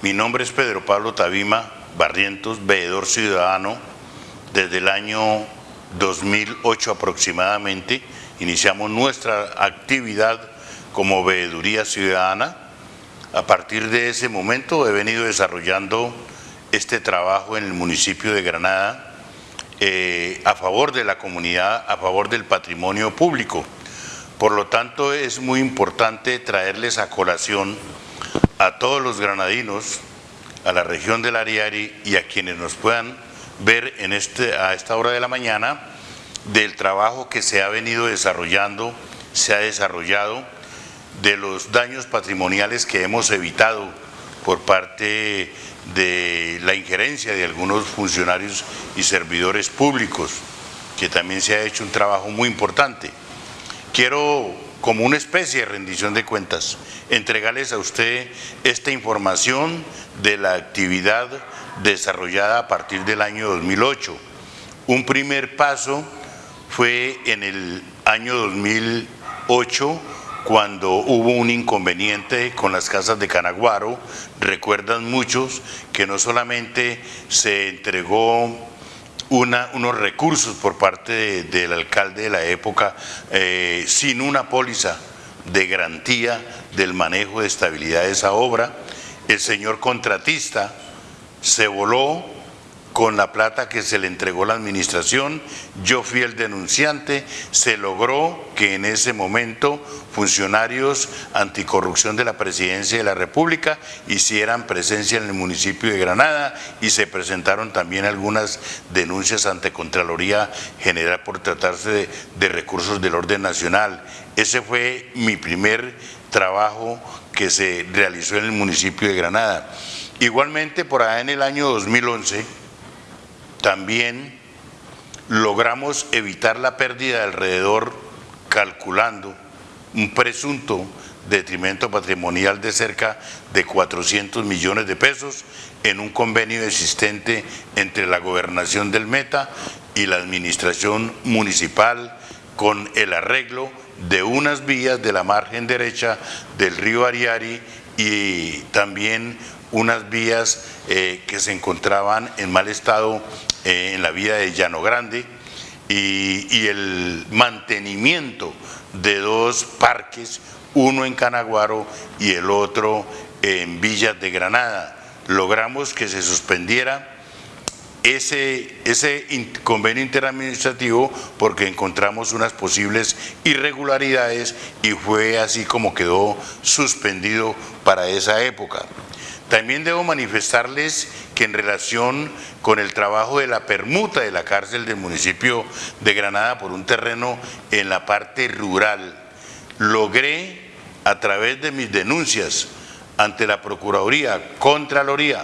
Mi nombre es Pedro Pablo Tabima Barrientos, veedor ciudadano, desde el año 2008 aproximadamente. Iniciamos nuestra actividad como veeduría ciudadana. A partir de ese momento he venido desarrollando este trabajo en el municipio de Granada eh, a favor de la comunidad, a favor del patrimonio público. Por lo tanto, es muy importante traerles a colación a todos los granadinos, a la región del Ariari y a quienes nos puedan ver en este, a esta hora de la mañana del trabajo que se ha venido desarrollando, se ha desarrollado, de los daños patrimoniales que hemos evitado por parte de la injerencia de algunos funcionarios y servidores públicos, que también se ha hecho un trabajo muy importante. Quiero, como una especie de rendición de cuentas, entregarles a usted esta información de la actividad desarrollada a partir del año 2008. Un primer paso fue en el año 2008 cuando hubo un inconveniente con las casas de Canaguaro, recuerdan muchos que no solamente se entregó unos recursos por parte del alcalde de la época eh, sin una póliza de garantía del manejo de estabilidad de esa obra, el señor contratista se voló con la plata que se le entregó la administración, yo fui el denunciante, se logró que en ese momento funcionarios anticorrupción de la Presidencia de la República hicieran presencia en el municipio de Granada y se presentaron también algunas denuncias ante Contraloría General por tratarse de, de recursos del orden nacional. Ese fue mi primer trabajo que se realizó en el municipio de Granada. Igualmente, por allá en el año 2011, también logramos evitar la pérdida de alrededor, calculando un presunto detrimento patrimonial de cerca de 400 millones de pesos en un convenio existente entre la gobernación del Meta y la administración municipal con el arreglo de unas vías de la margen derecha del río Ariari y también unas vías eh, que se encontraban en mal estado eh, en la vía de Llano Grande y, el mantenimiento de dos parques, uno en Canaguaro y el otro en Villas de Granada. Logramos que se suspendiera ese, ese convenio interadministrativo porque encontramos unas posibles irregularidades y fue así como quedó suspendido para esa época. También debo manifestarles que en relación con el trabajo de la permuta de la cárcel del municipio de Granada por un terreno en la parte rural, logré a través de mis denuncias ante la Procuraduría, Contraloría,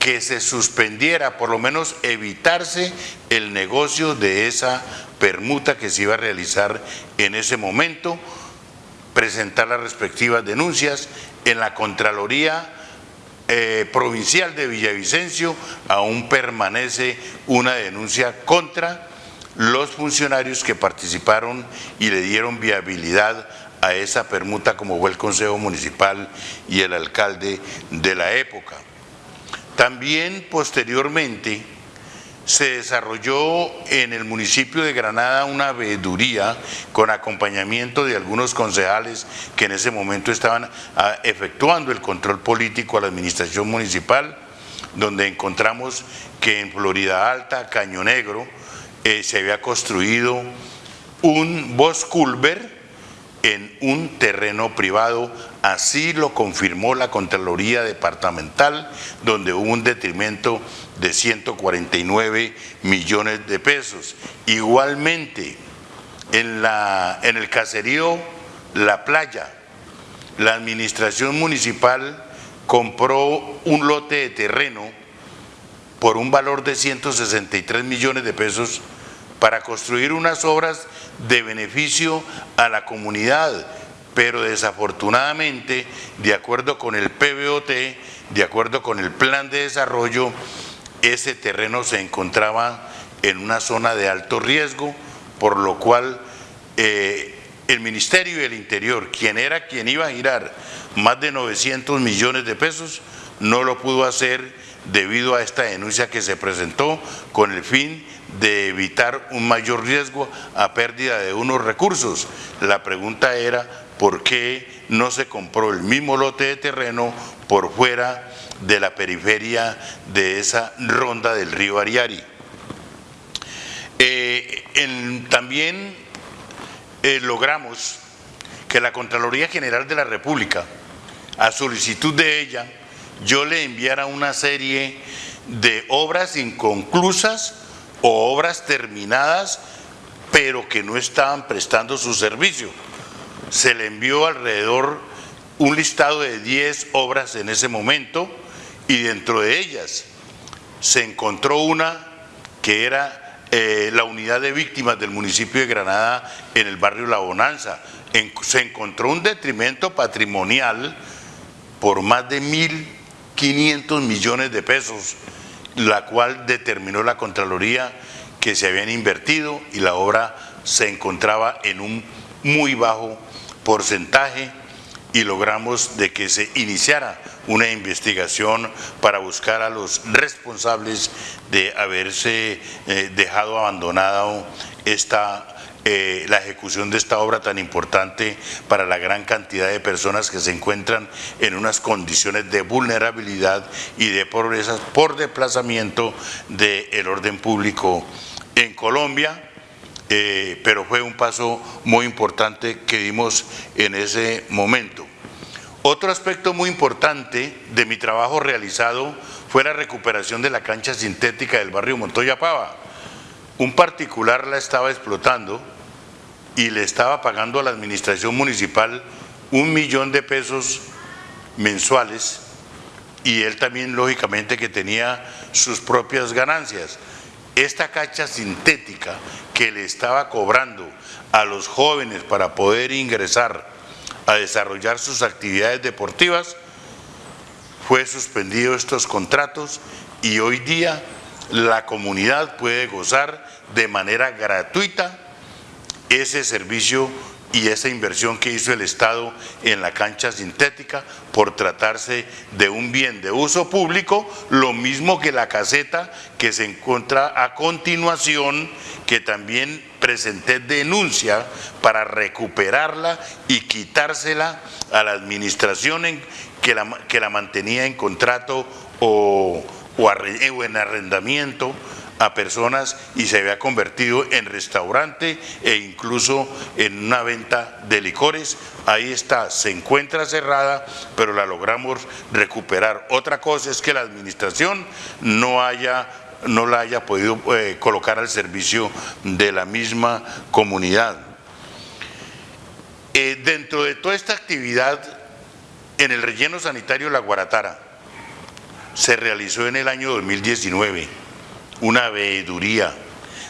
que se suspendiera, por lo menos evitarse el negocio de esa permuta que se iba a realizar en ese momento, presentar las respectivas denuncias en la Contraloría eh, Provincial de Villavicencio, aún permanece una denuncia contra los funcionarios que participaron y le dieron viabilidad a esa permuta como fue el Consejo Municipal y el alcalde de la época. También posteriormente se desarrolló en el municipio de Granada una veeduría con acompañamiento de algunos concejales que en ese momento estaban ah, efectuando el control político a la administración municipal, donde encontramos que en Florida Alta, Caño Negro, eh, se había construido un Bosculver en un terreno privado, así lo confirmó la Contraloría Departamental, donde hubo un detrimento de 149 millones de pesos. Igualmente, en, la, en el caserío La Playa, la administración municipal compró un lote de terreno por un valor de 163 millones de pesos para construir unas obras de beneficio a la comunidad, pero desafortunadamente, de acuerdo con el PBOT, de acuerdo con el plan de desarrollo, ese terreno se encontraba en una zona de alto riesgo, por lo cual eh, el Ministerio del Interior, quien era quien iba a girar más de 900 millones de pesos, no lo pudo hacer debido a esta denuncia que se presentó con el fin de evitar un mayor riesgo a pérdida de unos recursos. La pregunta era por qué no se compró el mismo lote de terreno por fuera de la periferia de esa ronda del río Ariari. Eh, también eh, logramos que la Contraloría General de la República, a solicitud de ella, yo le enviara una serie de obras inconclusas o obras terminadas, pero que no estaban prestando su servicio. Se le envió alrededor un listado de 10 obras en ese momento y dentro de ellas se encontró una que era eh, la unidad de víctimas del municipio de Granada en el barrio La Bonanza. se encontró un detrimento patrimonial por más de 1.500 millones de pesos la cual determinó la Contraloría que se habían invertido y la obra se encontraba en un muy bajo porcentaje y logramos de que se iniciara una investigación para buscar a los responsables de haberse eh, dejado abandonado esta eh, la ejecución de esta obra tan importante para la gran cantidad de personas que se encuentran en unas condiciones de vulnerabilidad y de pobreza por desplazamiento del orden público en Colombia. Eh, pero fue un paso muy importante que dimos en ese momento. Otro aspecto muy importante de mi trabajo realizado fue la recuperación de la cancha sintética del barrio Montoya Pava. Un particular la estaba explotando y le estaba pagando a la administración municipal un millón de pesos mensuales y él también lógicamente que tenía sus propias ganancias. Esta cacha sintética que le estaba cobrando a los jóvenes para poder ingresar a desarrollar sus actividades deportivas, fue suspendido estos contratos y hoy día la comunidad puede gozar de manera gratuita ese servicio y esa inversión que hizo el Estado en la cancha sintética por tratarse de un bien de uso público, lo mismo que la caseta que se encuentra a continuación, que también presenté denuncia para recuperarla y quitársela a la administración que, la, que la mantenía en contrato o, o en arrendamiento a personas y se había convertido en restaurante e incluso en una venta de licores. Ahí está, se encuentra cerrada, pero la logramos recuperar. Otra cosa es que la administración no haya no la haya podido eh, colocar al servicio de la misma comunidad. Eh, dentro de toda esta actividad, en el relleno sanitario La Guaratara, se realizó en el año 2019 una veeduría,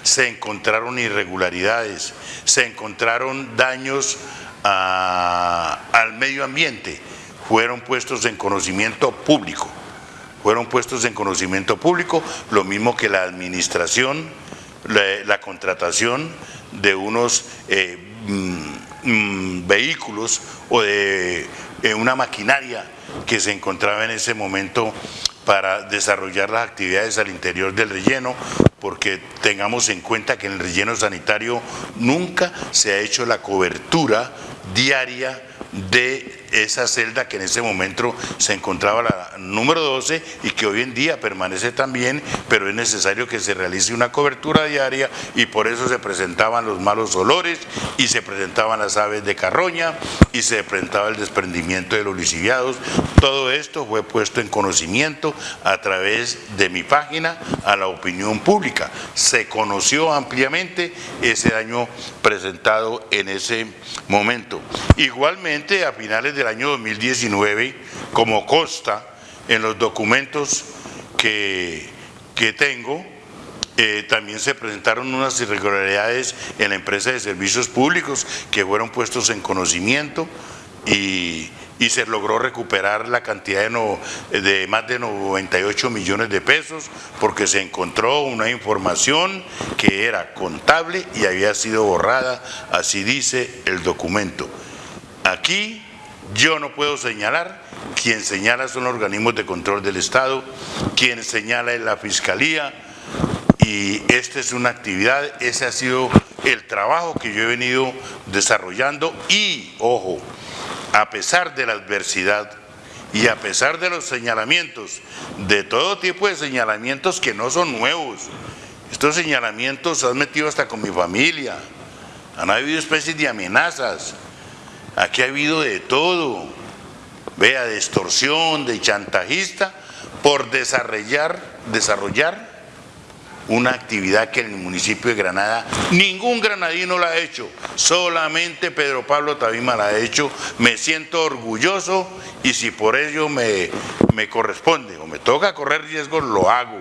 se encontraron irregularidades, se encontraron daños al medio ambiente, fueron puestos en conocimiento público, fueron puestos en conocimiento público, lo mismo que la administración, la, contratación de unos eh, mm, vehículos o de eh, una maquinaria que se encontraba en ese momento para desarrollar las actividades al interior del relleno, porque tengamos en cuenta que en el relleno sanitario nunca se ha hecho la cobertura diaria de esa celda que en ese momento se encontraba la número 12 y que hoy en día permanece también, pero es necesario que se realice una cobertura diaria y por eso se presentaban los malos olores y se presentaban las aves de carroña y se presentaba el desprendimiento de los lisiviados. Todo esto fue puesto en conocimiento a través de mi página a la opinión pública. Se conoció ampliamente ese daño presentado en ese momento. Igualmente, a finales de el año 2019, como consta en los documentos que, que tengo, eh, también se presentaron unas irregularidades en la empresa de servicios públicos que fueron puestos en conocimiento y, y se logró recuperar la cantidad de, no- de más de 98 millones de pesos porque se encontró una información que era contable y había sido borrada, así dice el documento. Aquí yo no puedo señalar, quien señala son organismos de control del Estado, quien señala es la Fiscalía, y esta es una actividad, ese ha sido el trabajo que yo he venido desarrollando. Y, ojo, a pesar de la adversidad y a pesar de los señalamientos, de todo tipo de señalamientos que no son nuevos, estos señalamientos se han metido hasta con mi familia, han habido especies de amenazas, aquí ha habido de todo, vea, de extorsión, de chantajista, por desarrollar, desarrollar una actividad que en el municipio de Granada ningún granadino la ha hecho, solamente Pedro Pablo Tabima la ha hecho, me siento orgulloso y si por ello me, me corresponde o me toca correr riesgos, lo hago,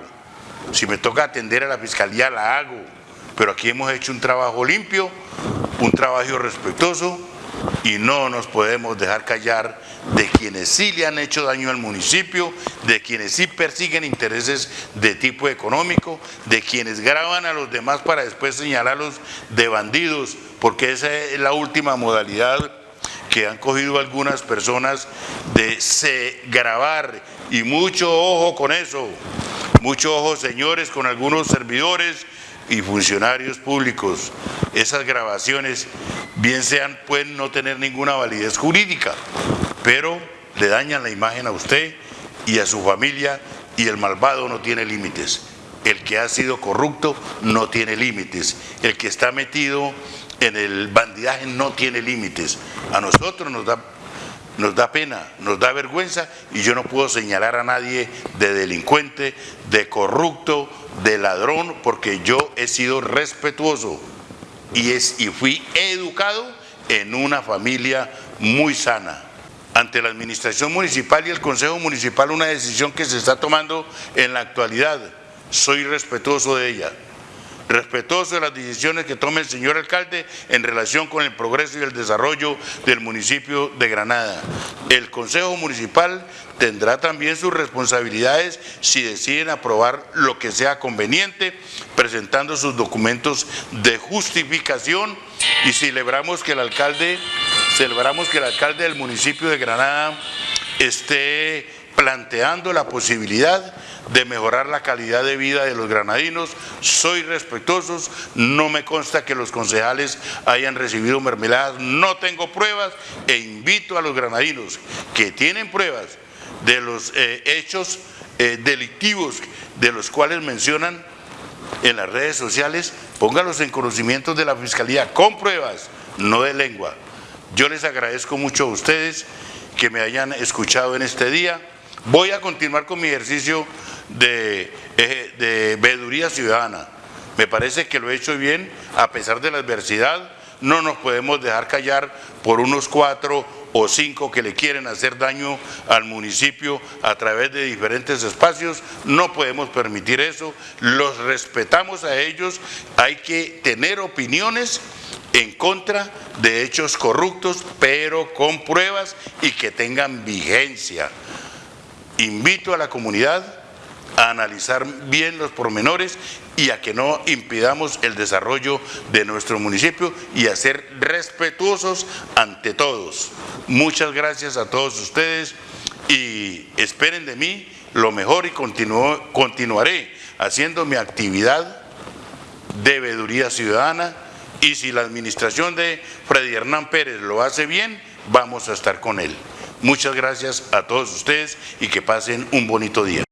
si me toca atender a la fiscalía, la hago, pero aquí hemos hecho un trabajo limpio, un trabajo respetuoso y no nos podemos dejar callar de quienes sí le han hecho daño al municipio, de quienes sí persiguen intereses de tipo económico, de quienes graban a los demás para después señalarlos de bandidos, porque esa es la última modalidad que han cogido algunas personas de se grabar y mucho ojo con eso, mucho ojo señores con algunos servidores y funcionarios públicos. Esas grabaciones, bien sean, pueden no tener ninguna validez jurídica, pero le dañan la imagen a usted y a su familia y el malvado no tiene límites. El que ha sido corrupto no tiene límites. El que está metido en el bandidaje no tiene límites. A nosotros nos da nos da pena, nos da vergüenza y yo no puedo señalar a nadie de delincuente, de corrupto, de ladrón, porque yo he sido respetuoso y, es, y fui educado en una familia muy sana. Ante la administración municipal y el consejo municipal una decisión que se está tomando en la actualidad, soy respetuoso de ella respetuoso de las decisiones que tome el señor alcalde en relación con el progreso y el desarrollo del municipio de Granada. El Consejo Municipal tendrá también sus responsabilidades si deciden aprobar lo que sea conveniente, presentando sus documentos de justificación y celebramos que el alcalde, celebramos que el alcalde del municipio de Granada esté planteando la posibilidad de mejorar la calidad de vida de los granadinos. Soy respetuosos, no me consta que los concejales hayan recibido mermeladas, no tengo pruebas e invito a los granadinos que tienen pruebas de los eh, hechos eh, delictivos de los cuales mencionan en las redes sociales, póngalos en conocimiento de la Fiscalía con pruebas, no de lengua. Yo les agradezco mucho a ustedes que me hayan escuchado en este día. Voy a continuar con mi ejercicio de, eh, de veeduría ciudadana. Me parece que lo he hecho bien a pesar de la adversidad. No nos podemos dejar callar por unos cuatro o cinco que le quieren hacer daño al municipio a través de diferentes espacios. No podemos permitir eso. Los respetamos a ellos. Hay que tener opiniones en contra de hechos corruptos, pero con pruebas y que tengan vigencia. Invito a la comunidad a analizar bien los pormenores y a que no impidamos el desarrollo de nuestro municipio y a ser respetuosos ante todos. Muchas gracias a todos ustedes y esperen de mí lo mejor y continuo- continuaré haciendo mi actividad de veeduría ciudadana y si la administración de Freddy Hernán Pérez lo hace bien, vamos a estar con él. Muchas gracias a todos ustedes y que pasen un bonito día.